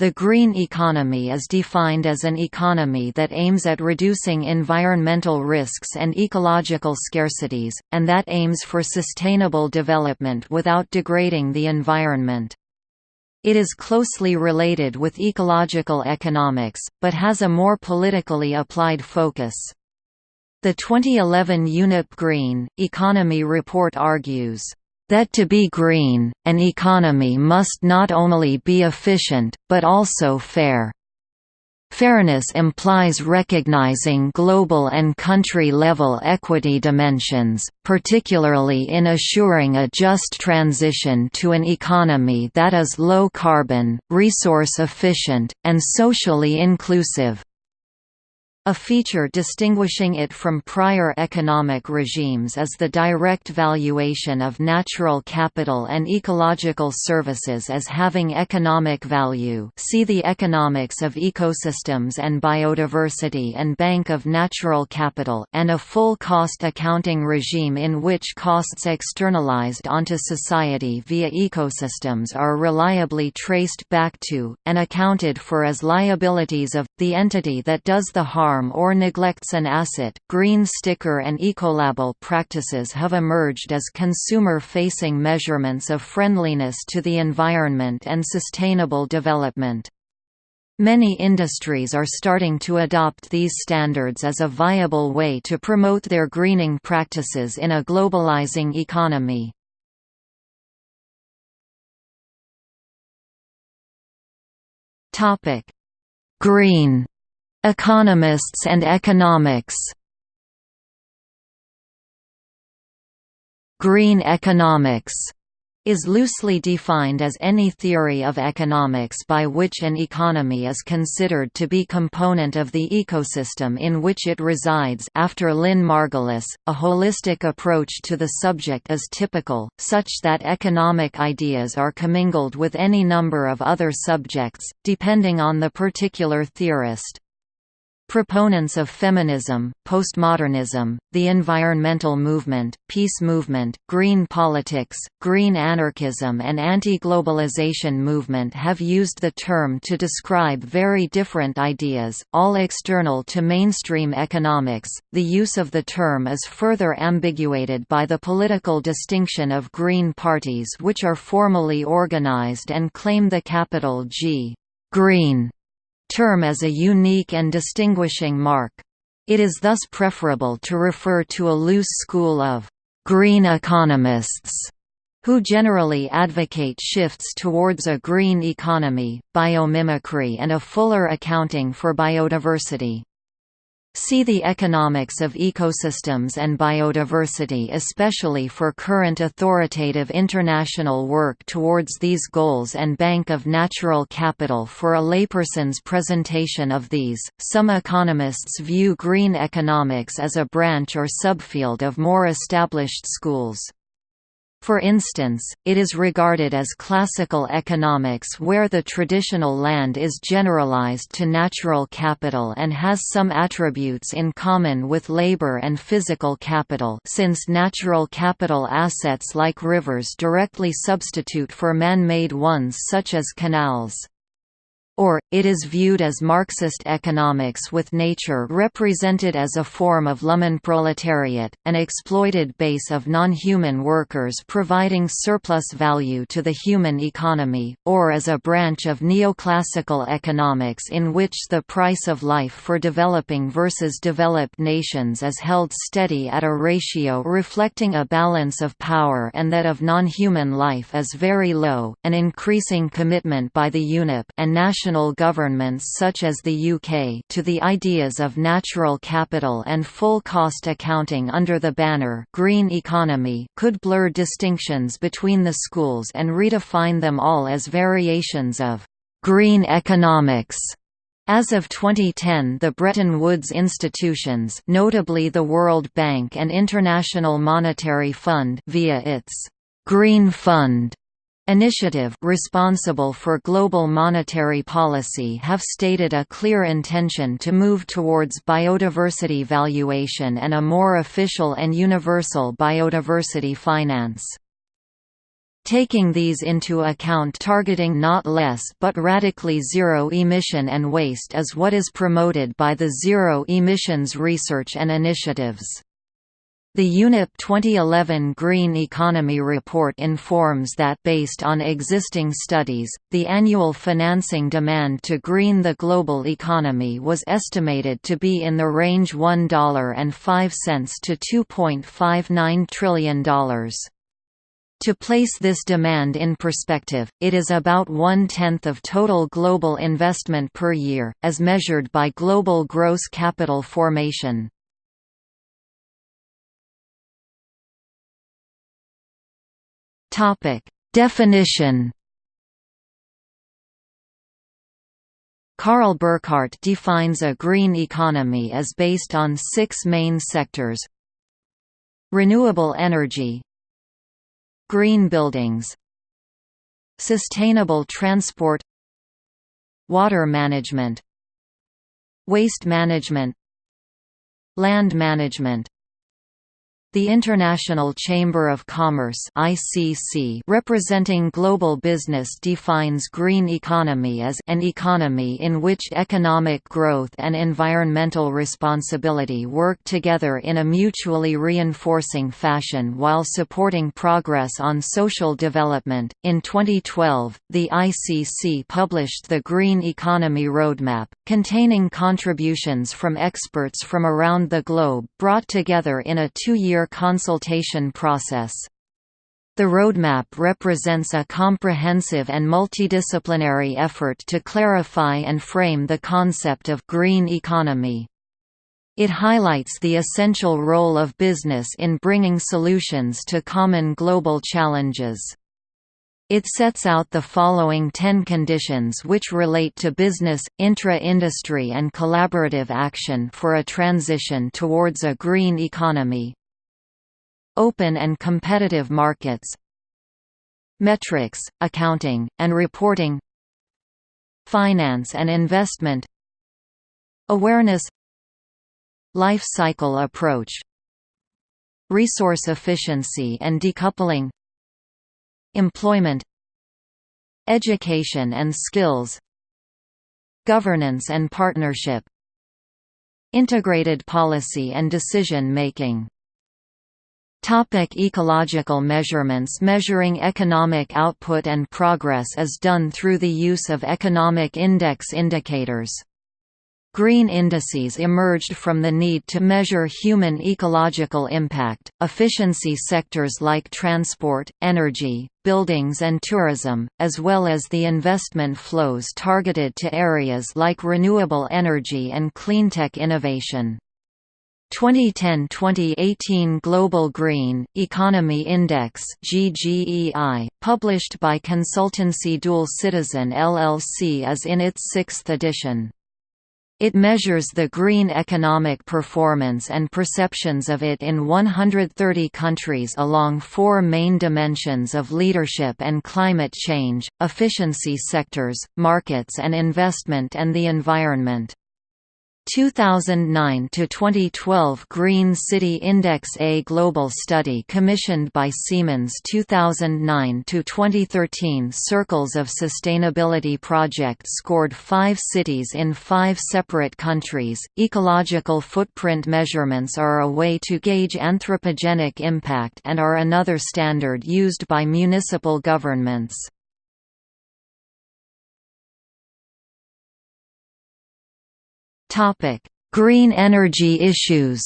The green economy is defined as an economy that aims at reducing environmental risks and ecological scarcities, and that aims for sustainable development without degrading the environment. It is closely related with ecological economics, but has a more politically applied focus. The 2011 UNEP Green, Economy report argues, that to be green, an economy must not only be efficient, but also fair. Fairness implies recognizing global and country-level equity dimensions, particularly in assuring a just transition to an economy that is low carbon, resource efficient, and socially inclusive. A feature distinguishing it from prior economic regimes is the direct valuation of natural capital and ecological services as having economic value. See the Economics of Ecosystems and Biodiversity and Bank of Natural Capital and a full cost accounting regime in which costs externalized onto society via ecosystems are reliably traced back to, and accounted for as liabilities of, the entity that does the harm harm or neglects an asset. Green sticker and ecolabel practices have emerged as consumer facing measurements of friendliness to the environment and sustainable development. Many industries are starting to adopt these standards as a viable way to promote their greening practices in a globalizing economy. Green Economists and economics Green economics is loosely defined as any theory of economics by which an economy is considered to be component of the ecosystem in which it resides after Lynn Margulis, a holistic approach to the subject is typical, such that economic ideas are commingled with any number of other subjects, depending on the particular theorist. Proponents of feminism, postmodernism, the environmental movement, peace movement, green politics, green anarchism and anti-globalization movement have used the term to describe very different ideas, all external to mainstream economics. The use of the term is further ambiguated by the political distinction of green parties which are formally organized and claim the capital G green term as a unique and distinguishing mark. It is thus preferable to refer to a loose school of «green economists» who generally advocate shifts towards a green economy, biomimicry and a fuller accounting for biodiversity. See the economics of ecosystems and biodiversity especially for current authoritative international work towards these goals and Bank of Natural Capital for a layperson's presentation of these. Some economists view green economics as a branch or subfield of more established schools. For instance, it is regarded as classical economics where the traditional land is generalized to natural capital and has some attributes in common with labor and physical capital since natural capital assets like rivers directly substitute for man-made ones such as canals. Or, it is viewed as Marxist economics with nature represented as a form of Lumpenproletariat, an exploited base of non-human workers providing surplus value to the human economy, or as a branch of neoclassical economics in which the price of life for developing versus developed nations is held steady at a ratio reflecting a balance of power and that of non-human life is very low, an increasing commitment by the UNEP and national national governments such as the UK to the ideas of natural capital and full cost accounting under the banner green economy could blur distinctions between the schools and redefine them all as variations of green economics. As of 2010 the Bretton Woods institutions notably the World Bank and International Monetary Fund via its «Green Fund» Initiative responsible for global monetary policy have stated a clear intention to move towards biodiversity valuation and a more official and universal biodiversity finance. Taking these into account targeting not less but radically zero emission and waste is what is promoted by the Zero Emissions Research and Initiatives. The UNEP 2011 Green Economy Report informs that based on existing studies, the annual financing demand to green the global economy was estimated to be in the range $1.05 to $2.59 trillion. To place this demand in perspective, it is about one-tenth of total global investment per year, as measured by global gross capital formation. Definition. Karl Burkart defines a green economy as based on six main sectors. Renewable energy. Green buildings. Sustainable transport. Water management. Waste management. Land management the International Chamber of Commerce (ICC), representing global business, defines green economy as an economy in which economic growth and environmental responsibility work together in a mutually reinforcing fashion while supporting progress on social development. In 2012, the ICC published the Green Economy Roadmap, containing contributions from experts from around the globe brought together in a consultation process. The roadmap represents a comprehensive and multidisciplinary effort to clarify and frame the concept of green economy. It highlights the essential role of business in bringing solutions to common global challenges. It sets out the following 10 conditions which relate to business, intra-industry and collaborative action for a transition towards a green economy. Open and competitive markets Metrics, accounting, and reporting Finance and investment Awareness Life cycle approach Resource efficiency and decoupling Employment Education and skills Governance and partnership Integrated policy and decision-making Topic ecological measurements Measuring economic output and progress is done through the use of economic index indicators. Green indices emerged from the need to measure human ecological impact. Efficiency sectors like transport, energy, buildings, and tourism, as well as the investment flows targeted to areas like renewable energy and cleantech innovation. 2010–2018 Global Green, Economy Index GGEI, published by consultancy Dual Citizen LLC is in its sixth edition. It measures the green economic performance and perceptions of it in 130 countries along four main dimensions of leadership and climate change, efficiency sectors, markets and investment and the environment. 2009 to 2012 Green City Index A global study commissioned by Siemens 2009 to 2013 Circles of Sustainability project scored 5 cities in 5 separate countries. Ecological footprint measurements are a way to gauge anthropogenic impact and are another standard used by municipal governments Green energy issues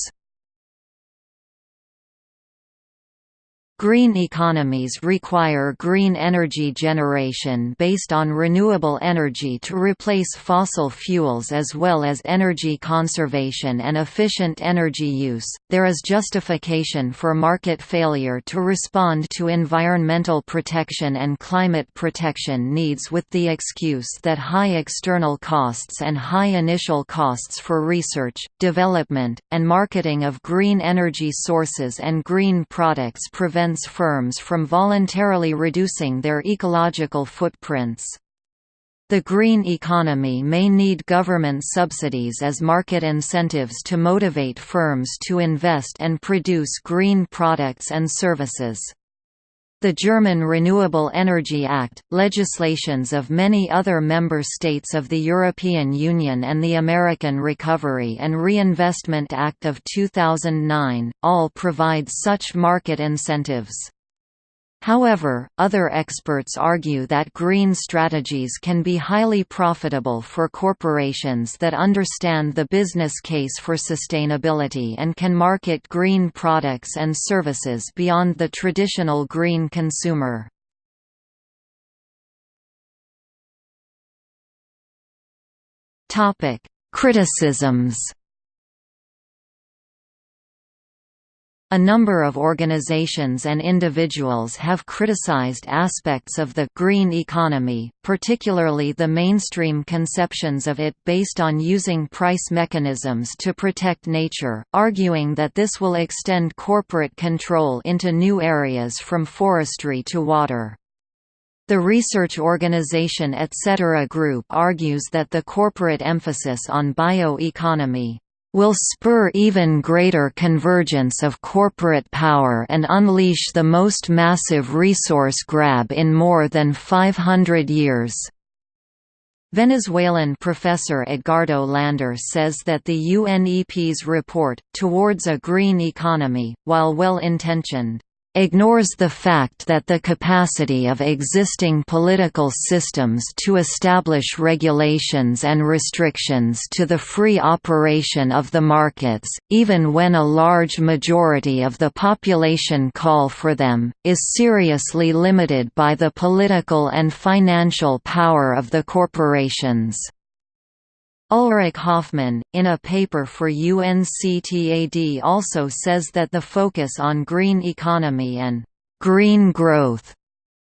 Green economies require green energy generation based on renewable energy to replace fossil fuels as well as energy conservation and efficient energy use. There is justification for market failure to respond to environmental protection and climate protection needs with the excuse that high external costs and high initial costs for research, development, and marketing of green energy sources and green products prevent prevents firms from voluntarily reducing their ecological footprints. The green economy may need government subsidies as market incentives to motivate firms to invest and produce green products and services. The German Renewable Energy Act, legislations of many other member states of the European Union and the American Recovery and Reinvestment Act of 2009, all provide such market incentives. However, other experts argue that green strategies can be highly profitable for corporations that understand the business case for sustainability and can market green products and services beyond the traditional green consumer. Criticisms A number of organizations and individuals have criticized aspects of the green economy, particularly the mainstream conceptions of it based on using price mechanisms to protect nature, arguing that this will extend corporate control into new areas from forestry to water. The research organization Etc. Group argues that the corporate emphasis on bioeconomy, will spur even greater convergence of corporate power and unleash the most massive resource grab in more than 500 years. Venezuelan professor Edgardo Lander says that the UNEP's report, Towards a Green Economy, while well-intentioned, ignores the fact that the capacity of existing political systems to establish regulations and restrictions to the free operation of the markets, even when a large majority of the population call for them, is seriously limited by the political and financial power of the corporations. Ulrich Hoffmann, in a paper for UNCTAD also says that the focus on green economy and «green growth»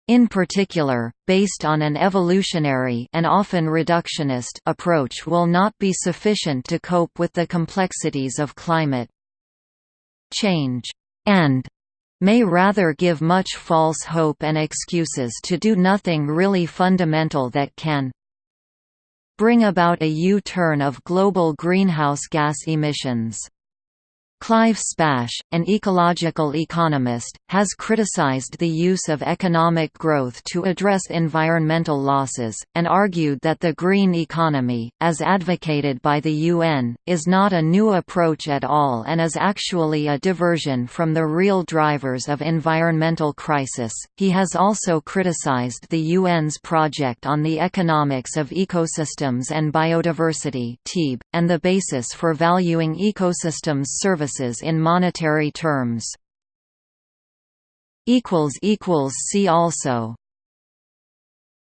in particular, based on an evolutionary and often reductionist approach will not be sufficient to cope with the complexities of climate change, and may rather give much false hope and excuses to do nothing really fundamental that can bring about a U-turn of global greenhouse gas emissions. Clive Spash, an ecological economist, has criticized the use of economic growth to address environmental losses, and argued that the green economy, as advocated by the UN, is not a new approach at all and is actually a diversion from the real drivers of environmental crisis. He has also criticized the UN's project on the economics of ecosystems and biodiversity and the basis for valuing ecosystems services services in monetary terms. See also